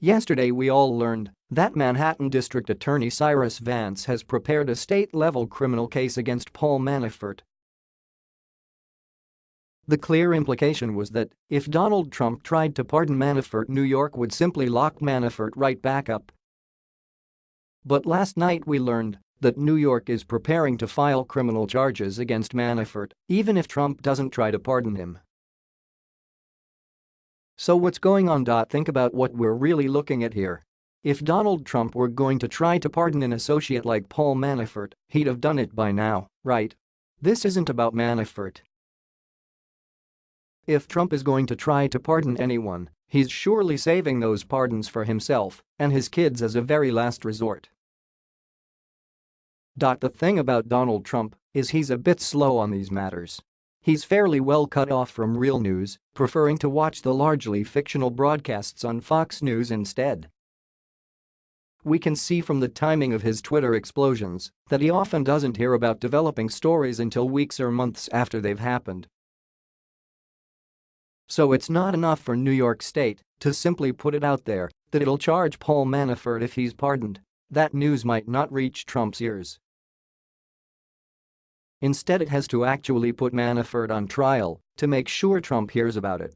Yesterday we all learned that Manhattan District Attorney Cyrus Vance has prepared a state-level criminal case against Paul Manafort. The clear implication was that if Donald Trump tried to pardon Manafort New York would simply lock Manafort right back up. But last night we learned that New York is preparing to file criminal charges against Manafort even if Trump doesn't try to pardon him. So what's going on? Think about what we're really looking at here. If Donald Trump were going to try to pardon an associate like Paul Manafort, he'd have done it by now, right? This isn't about Manafort. If Trump is going to try to pardon anyone, he's surely saving those pardons for himself and his kids as a very last resort. The thing about Donald Trump is he's a bit slow on these matters. He's fairly well cut off from real news, preferring to watch the largely fictional broadcasts on Fox News instead. We can see from the timing of his Twitter explosions that he often doesn't hear about developing stories until weeks or months after they've happened. So it's not enough for New York State to simply put it out there that it'll charge Paul Manafort if he's pardoned. That news might not reach Trump's ears. Instead it has to actually put Manafort on trial to make sure Trump hears about it.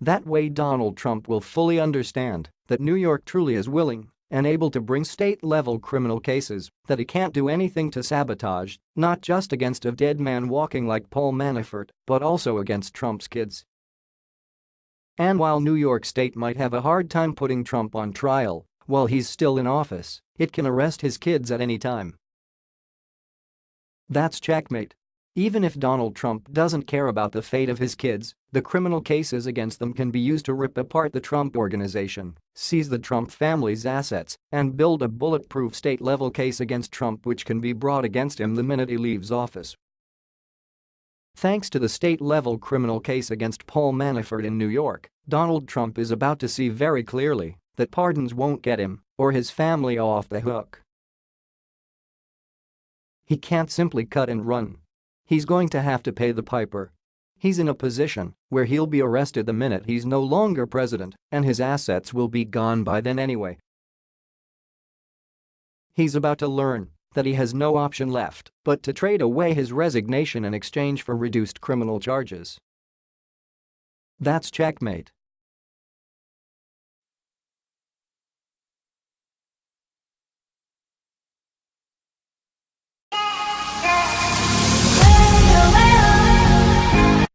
That way Donald Trump will fully understand that New York truly is willing and able to bring state-level criminal cases that he can't do anything to sabotage, not just against a dead man walking like Paul Manafort, but also against Trump's kids. And while New York State might have a hard time putting Trump on trial while he's still in office, it can arrest his kids at any time. That's checkmate. Even if Donald Trump doesn't care about the fate of his kids, the criminal cases against them can be used to rip apart the Trump organization, seize the Trump family's assets, and build a bulletproof state-level case against Trump which can be brought against him the minute he leaves office. Thanks to the state-level criminal case against Paul Manafort in New York, Donald Trump is about to see very clearly that pardons won't get him or his family off the hook. He can't simply cut and run. He's going to have to pay the piper. He's in a position where he'll be arrested the minute he's no longer president and his assets will be gone by then anyway. He's about to learn that he has no option left but to trade away his resignation in exchange for reduced criminal charges. That's checkmate.